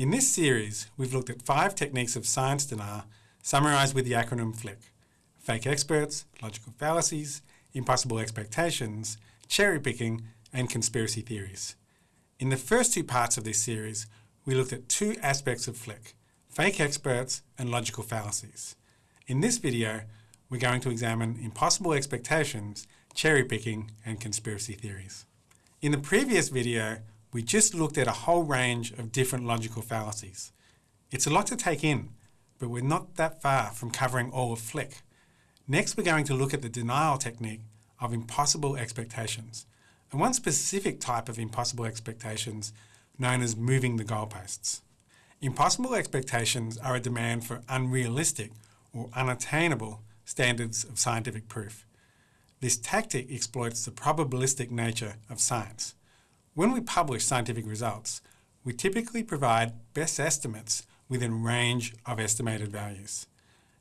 In this series, we've looked at five techniques of science denial summarised with the acronym FLICC. Fake experts, logical fallacies, impossible expectations, cherry picking, and conspiracy theories. In the first two parts of this series, we looked at two aspects of FLICC, fake experts and logical fallacies. In this video, we're going to examine impossible expectations, cherry picking, and conspiracy theories. In the previous video, we just looked at a whole range of different logical fallacies. It's a lot to take in, but we're not that far from covering all of FLICC. Next, we're going to look at the denial technique of impossible expectations, and one specific type of impossible expectations known as moving the goalposts. Impossible expectations are a demand for unrealistic or unattainable standards of scientific proof. This tactic exploits the probabilistic nature of science. When we publish scientific results, we typically provide best estimates within range of estimated values.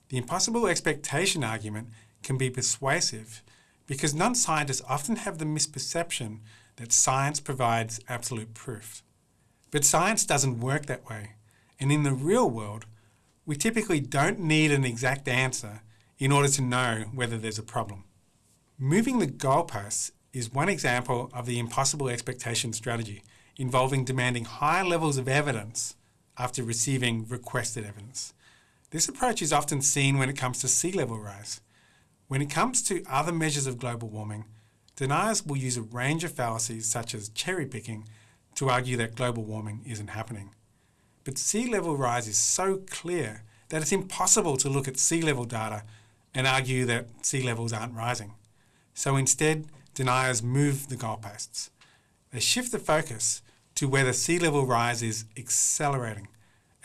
The impossible expectation argument can be persuasive because non-scientists often have the misperception that science provides absolute proof. But science doesn't work that way, and in the real world, we typically don't need an exact answer in order to know whether there's a problem. Moving the goalposts is one example of the impossible expectation strategy involving demanding high levels of evidence after receiving requested evidence. This approach is often seen when it comes to sea level rise. When it comes to other measures of global warming, deniers will use a range of fallacies such as cherry picking to argue that global warming isn't happening. But sea level rise is so clear that it's impossible to look at sea level data and argue that sea levels aren't rising. So instead, deniers move the goalposts. They shift the focus to where the sea level rise is accelerating,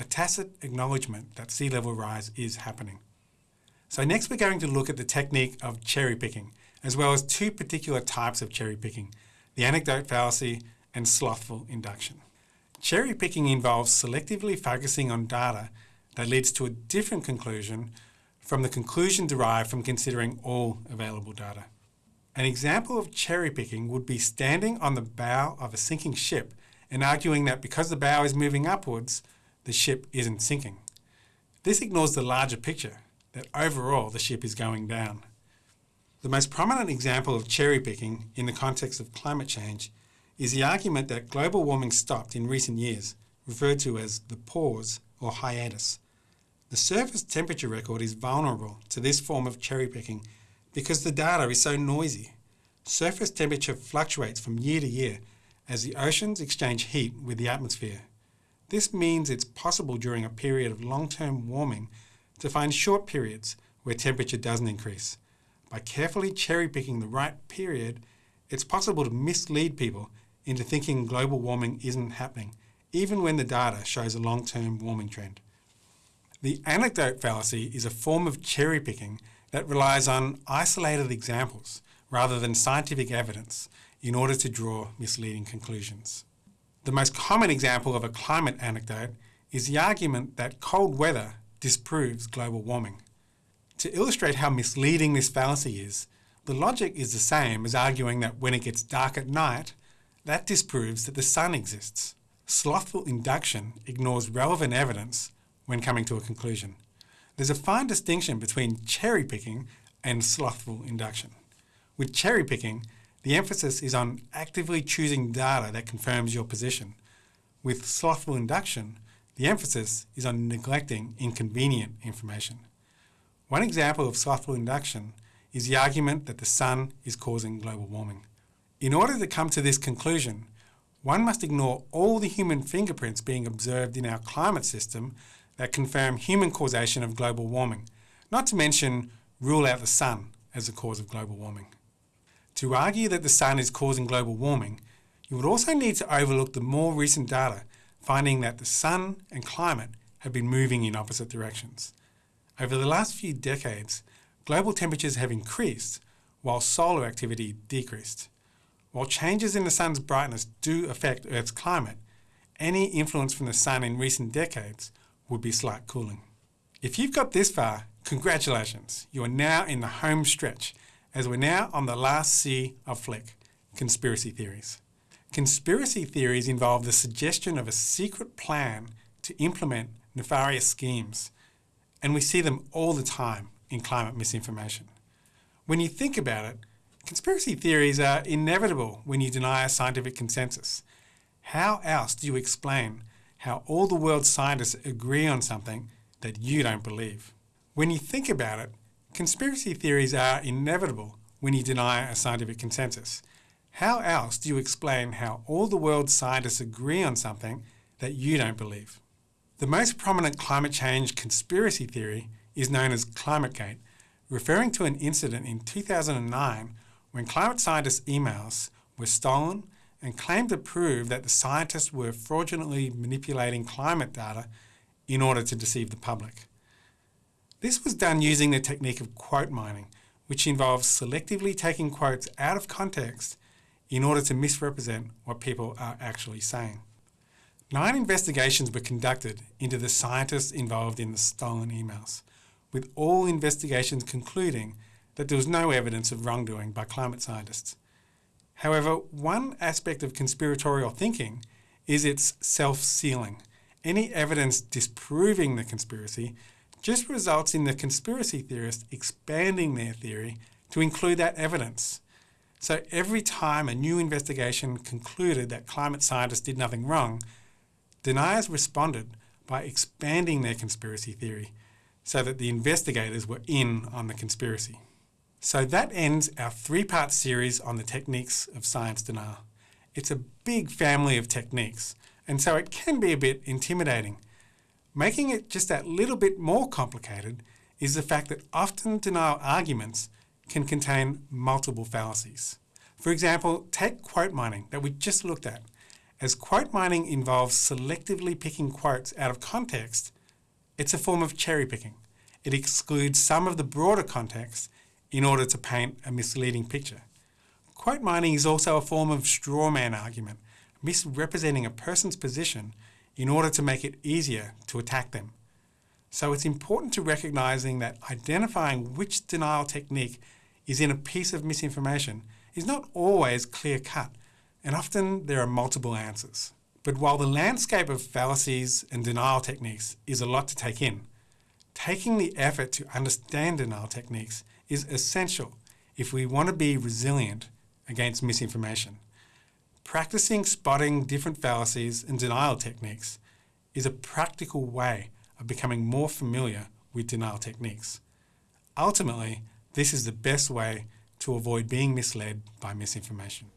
a tacit acknowledgement that sea level rise is happening. So next we're going to look at the technique of cherry picking, as well as two particular types of cherry picking, the anecdote fallacy and slothful induction. Cherry picking involves selectively focusing on data that leads to a different conclusion from the conclusion derived from considering all available data. An example of cherry picking would be standing on the bow of a sinking ship and arguing that because the bow is moving upwards, the ship isn't sinking. This ignores the larger picture, that overall the ship is going down. The most prominent example of cherry picking in the context of climate change is the argument that global warming stopped in recent years, referred to as the pause or hiatus. The surface temperature record is vulnerable to this form of cherry picking because the data is so noisy. Surface temperature fluctuates from year to year as the oceans exchange heat with the atmosphere. This means it's possible during a period of long-term warming to find short periods where temperature doesn't increase. By carefully cherry-picking the right period, it's possible to mislead people into thinking global warming isn't happening, even when the data shows a long-term warming trend. The anecdote fallacy is a form of cherry-picking that relies on isolated examples rather than scientific evidence in order to draw misleading conclusions. The most common example of a climate anecdote is the argument that cold weather disproves global warming. To illustrate how misleading this fallacy is, the logic is the same as arguing that when it gets dark at night, that disproves that the sun exists. Slothful induction ignores relevant evidence when coming to a conclusion. There's a fine distinction between cherry picking and slothful induction. With cherry picking, the emphasis is on actively choosing data that confirms your position. With slothful induction, the emphasis is on neglecting inconvenient information. One example of slothful induction is the argument that the sun is causing global warming. In order to come to this conclusion, one must ignore all the human fingerprints being observed in our climate system that confirm human causation of global warming, not to mention rule out the sun as the cause of global warming. To argue that the sun is causing global warming, you would also need to overlook the more recent data finding that the sun and climate have been moving in opposite directions. Over the last few decades, global temperatures have increased while solar activity decreased. While changes in the sun's brightness do affect Earth's climate, any influence from the sun in recent decades would be slight cooling. If you've got this far, congratulations, you are now in the home stretch as we're now on the last C of FLICC, conspiracy theories. Conspiracy theories involve the suggestion of a secret plan to implement nefarious schemes, and we see them all the time in climate misinformation. When you think about it, conspiracy theories are inevitable when you deny a scientific consensus. How else do you explain how all the world's scientists agree on something that you don't believe? When you think about it, conspiracy theories are inevitable when you deny a scientific consensus. How else do you explain how all the world's scientists agree on something that you don't believe? The most prominent climate change conspiracy theory is known as ClimateGate, referring to an incident in 2009 when climate scientists' emails were stolen and claimed to prove that the scientists were fraudulently manipulating climate data in order to deceive the public. This was done using the technique of quote mining, which involves selectively taking quotes out of context in order to misrepresent what people are actually saying. Nine investigations were conducted into the scientists involved in the stolen emails, with all investigations concluding that there was no evidence of wrongdoing by climate scientists. However, one aspect of conspiratorial thinking is its self-sealing. Any evidence disproving the conspiracy just results in the conspiracy theorist expanding their theory to include that evidence. So every time a new investigation concluded that climate scientists did nothing wrong, deniers responded by expanding their conspiracy theory so that the investigators were in on the conspiracy. So that ends our three-part series on the techniques of science denial. It's a big family of techniques, and so it can be a bit intimidating. Making it just that little bit more complicated is the fact that often denial arguments can contain multiple fallacies. For example, take quote mining that we just looked at. As quote mining involves selectively picking quotes out of context, it's a form of cherry picking. It excludes some of the broader context in order to paint a misleading picture. Quote mining is also a form of straw man argument, misrepresenting a person's position in order to make it easier to attack them. So it's important to recognizing that identifying which denial technique is in a piece of misinformation is not always clear cut, and often there are multiple answers. But while the landscape of fallacies and denial techniques is a lot to take in, taking the effort to understand denial techniques is essential if we want to be resilient against misinformation. Practicing spotting different fallacies and denial techniques is a practical way of becoming more familiar with denial techniques. Ultimately, this is the best way to avoid being misled by misinformation.